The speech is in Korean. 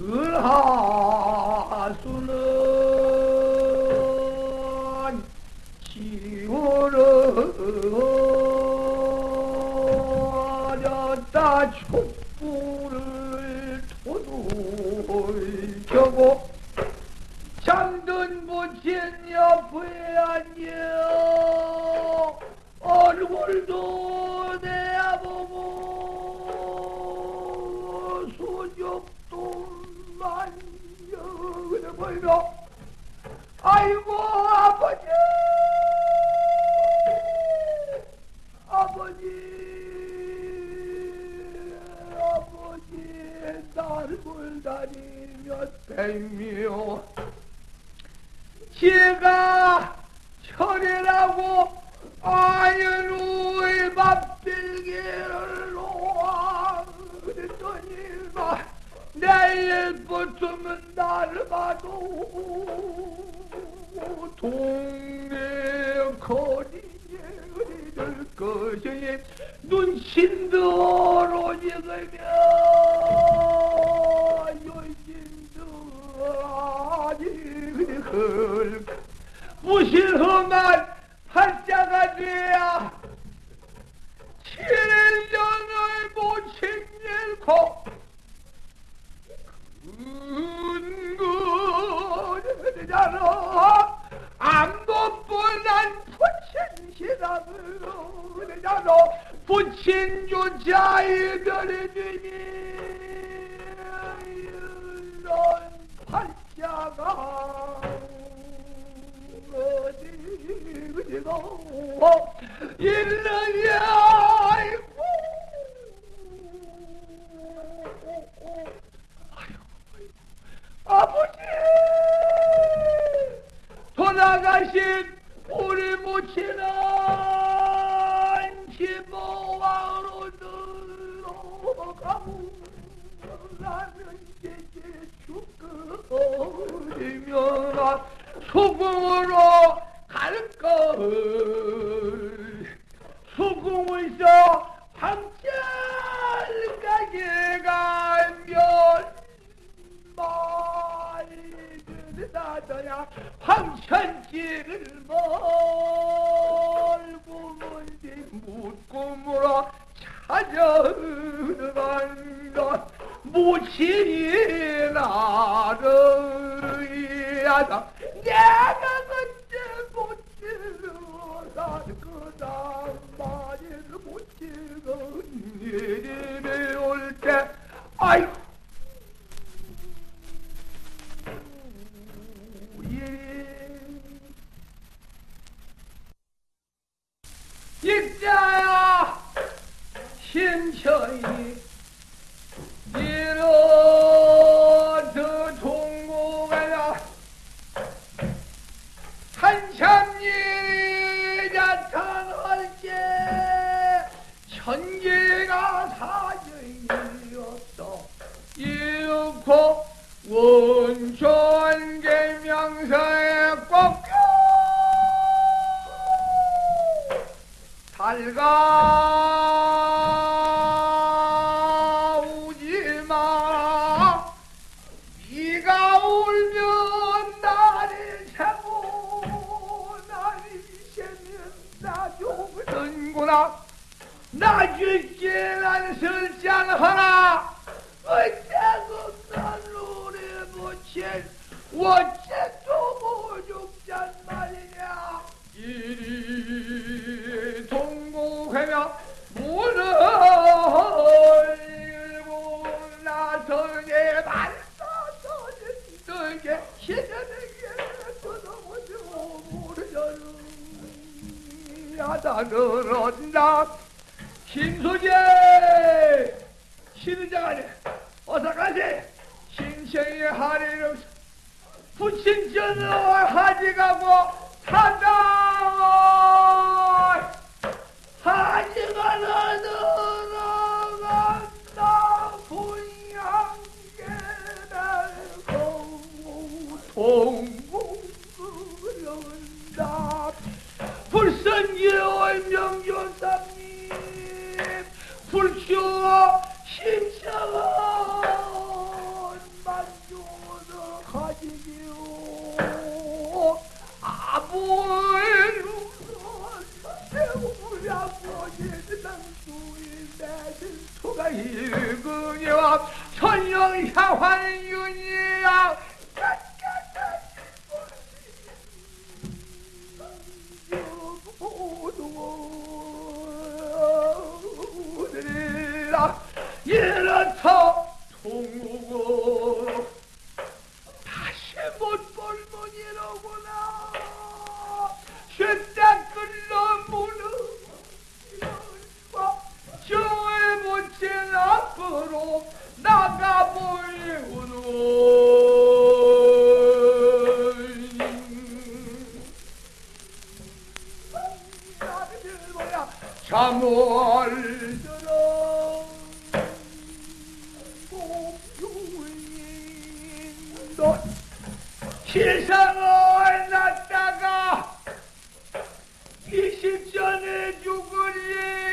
을하수는 지우러졌다 촛불을 보이노? 아이고 아버지! 아버지! 아버지 날을 다니며 뱀이요. 제가 철이라고 아연우 내일부터는 나를 봐도 동네 거리에 흐리들 것이 눈신도로 익으며 요신도 아니 글 무실험한 부친조차 이별해주니 이런 팔자가 어디 그리고 일러야 아이고. 아버지! 돌아가신 우리 모친은 지 나는 이제 죽으면 수궁으로 갈 걸. 수궁에서 황철가게 가면 말이 나더야 황천길을 멀고 멀리 묻고 물어 찾아 나를 신천이 이런 동공하여 한참이 나타날 때 천계가 사정이었어. 이윽고 원천 계명서에 꺾여. 살가 설장하나 어째고 난 노래 못친 어째 또 오죽잔 말이냐 이리 동고하며 문을 일고 나서게 발사서는 게 시전에게 떠나오죠 모르잖아 야다 늘었나 신소재! 신의장하네 어서 가지 신생의 하리를 부친전을 하지가고 산다 하지가 들어간다 분양계를 동공그 소가 일근이와 천령 향환 윤이야. 오늘이라 이 가보이오는 잠을 들어 목요인도 세상을 낳다가 이십 전에 죽으리